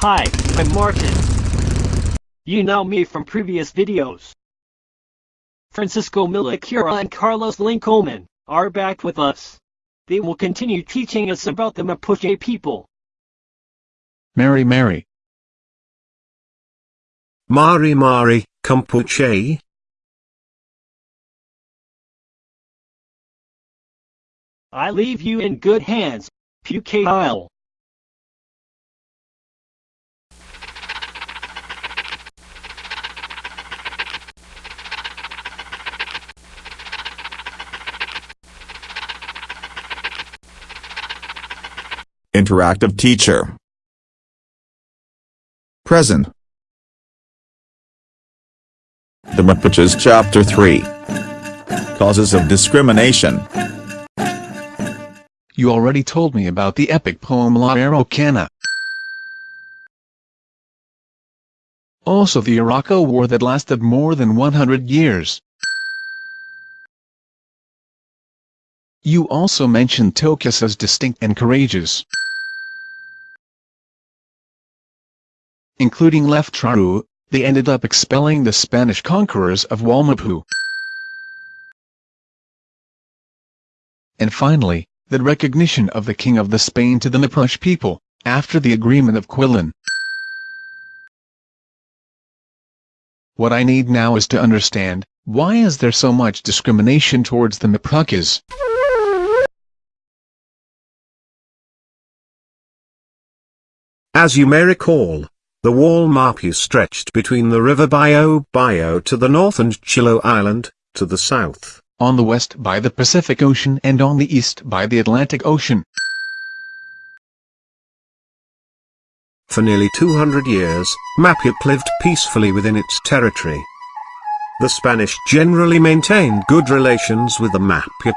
Hi, I'm Martin. You know me from previous videos. Francisco Milacura and Carlos Lincoln are back with us. They will continue teaching us about the Mapuche people. Mary Mary. Mari Mari, Campuche. I leave you in good hands, Pucail. Interactive teacher. Present. The Mapuches Chapter 3 Causes of Discrimination You already told me about the epic poem La Araucana. Also the Arauco War that lasted more than 100 years. You also mentioned Toquis as distinct and courageous. Including left Leftraru, they ended up expelling the Spanish conquerors of Walmapu. And finally, the recognition of the King of the Spain to the Mapuche people, after the Agreement of Quilín. What I need now is to understand, why is there so much discrimination towards the Mapuches? As you may recall, the Wallmapu stretched between the river Bio Bio to the north and Chiloé Island, to the south. On the west by the Pacific Ocean and on the east by the Atlantic Ocean. For nearly 200 years, Mapuche lived peacefully within its territory. The Spanish generally maintained good relations with the Mapuche.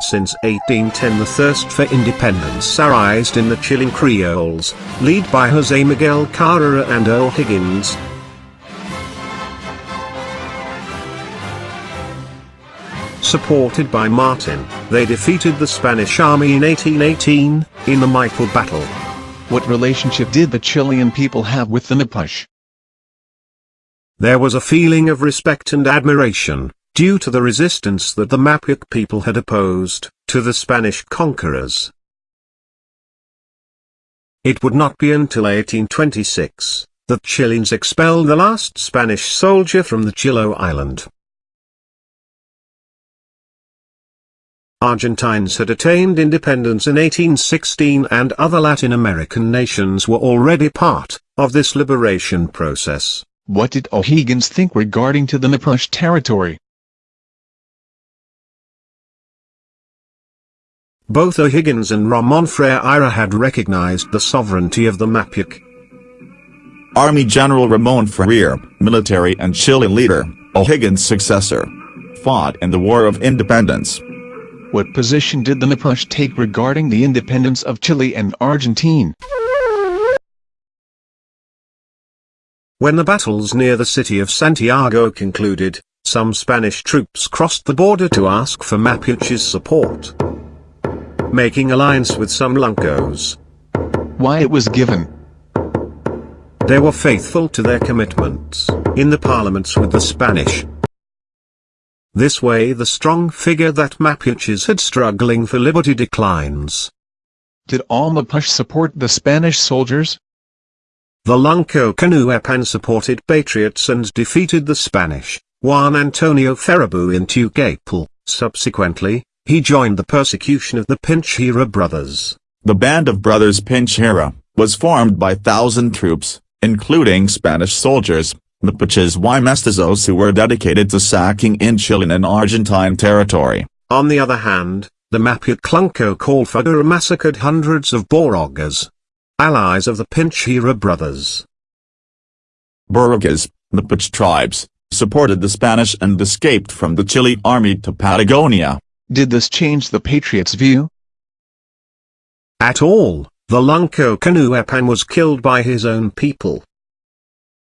Since 1810 the thirst for independence arised in the Chilean Creoles, led by José Miguel Carrera and O'Higgins. Supported by Martin, they defeated the Spanish army in 1818, in the Maipú battle. What relationship did the Chilean people have with the Mapuche? There was a feeling of respect and admiration, due to the resistance that the Mapuche people had opposed, to the Spanish conquerors. It would not be until 1826, that Chileans expelled the last Spanish soldier from the Chiloé island. Argentines had attained independence in 1816 and other Latin American nations were already part of this liberation process. What did O'Higgins think regarding to the Mapuche territory? Both O'Higgins and Ramon Freire had recognized the sovereignty of the Mapuche. Army General Ramon Freire, military and Chilean leader, O'Higgins' successor, fought in the War of Independence. What position did the Mapuche take regarding the independence of Chile and Argentine? When the battles near the city of Santiago concluded, some Spanish troops crossed the border to ask for Mapuche's support. Making alliance with some Loncos. Why it was given? They were faithful to their commitments, in the parliaments with the Spanish. This way the strong figure that Mapuches had struggling for liberty declines. Did all Mapuche support the Spanish soldiers? The Lonco Coñoepán supported patriots and defeated the Spanish, Juan Antonio Ferrebú in Tucapel. Subsequently, he joined the persecution of the Pincheira brothers. The Band of Brothers Pincheira was formed by thousand troops, including Spanish soldiers, Mapuches y mestizos who were dedicated to sacking in Chilean and Argentine territory. On the other hand, the Mapuche Lonco Calfucurá massacred hundreds of Borogas, allies of the Pincheira brothers. Boragas, Mapuche tribes, supported the Spanish and escaped from the Chile army to Patagonia. Did this change the Patriots' view? At all, the Lonco Coñoepán was killed by his own people.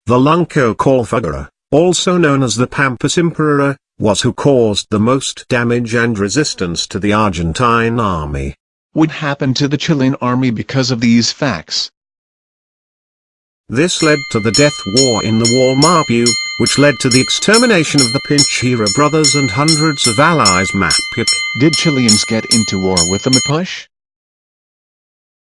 The Lonco Calfucurá, also known as the Pampas Emperor, was who caused the most damage and resistance to the Argentine army. What happened to the Chilean army because of these facts? This led to the death war in the Wallmapu, which led to the extermination of the Pincheira brothers and hundreds of allies Mapuk. Did Chileans get into war with the Mapuche?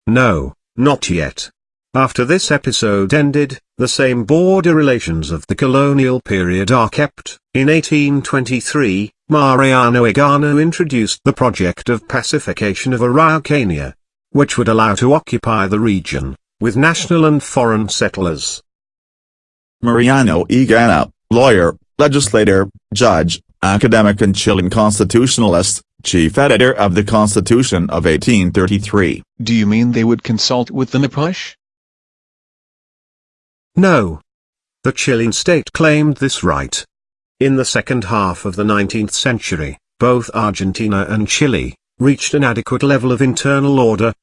No, not yet. After this episode ended, the same border relations of the colonial period are kept. In 1823, Mariano Egaña introduced the project of pacification of Araucania, which would allow to occupy the region with national and foreign settlers. Mariano Egaña, lawyer, legislator, judge, academic and Chilean constitutionalist, chief editor of the Constitution of 1833. Do you mean they would consult with the Mapuche? No. The Chilean state claimed this right. In the second half of the 19th century, both Argentina and Chile reached an adequate level of internal order,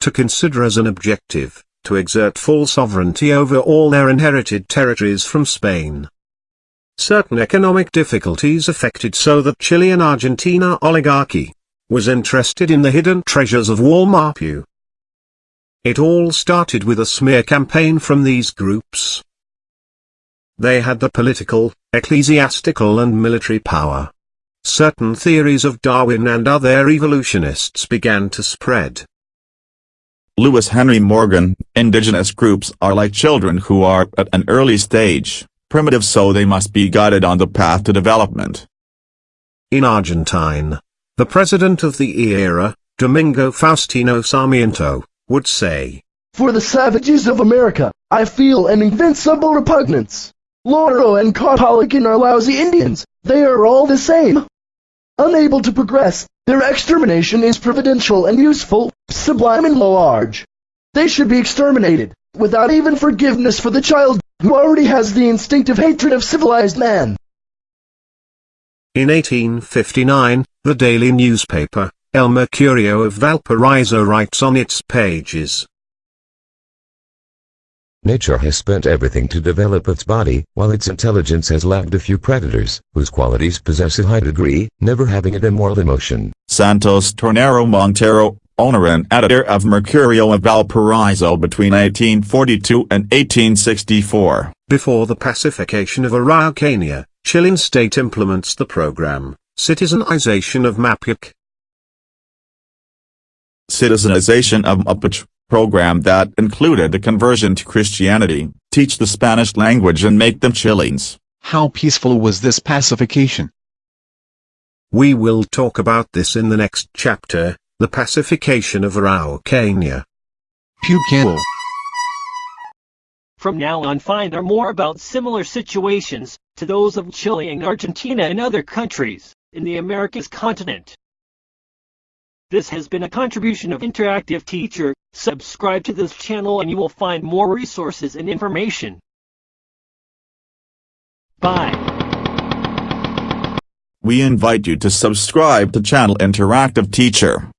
to consider as an objective, to exert full sovereignty over all their inherited territories from Spain. Certain economic difficulties affected so that Chilean-Argentina oligarchy was interested in the hidden treasures of Wallmapu. It all started with a smear campaign from these groups. They had the political, ecclesiastical and military power. Certain theories of Darwin and other evolutionists began to spread. Lewis Henry Morgan, indigenous groups are like children who are at an early stage, primitive so they must be guided on the path to development. In Argentine, the president of the era, Domingo Faustino Sarmiento, would say, For the savages of America, I feel an invincible repugnance. Loro and Caupolicán are lousy Indians, they are all the same. Unable to progress, their extermination is providential and useful, sublime and large. They should be exterminated, without even forgiveness for the child, who already has the instinctive hatred of civilized man. In 1859, the daily newspaper, El Mercurio of Valparaiso writes on its pages, Nature has spent everything to develop its body, while its intelligence has lacked a few predators, whose qualities possess a high degree, never having an immoral emotion. Santos Tornero Montero, owner and editor of Mercurio of Valparaiso between 1842 and 1864. Before the pacification of Araucania, Chilean state implements the program, Citizenization of Mapuche. Citizenization of Mapuche program that included a conversion to Christianity, teach the Spanish language and make them Chileans. How peaceful was this pacification? We will talk about this in the next chapter, the pacification of Araucania. Puquel. From now on find out more about similar situations to those of Chile and Argentina and other countries in the Americas continent. This has been a contribution of Interactive Teacher. Subscribe to this channel and you will find more resources and information. Bye. We invite you to subscribe to channel Interactive Teacher.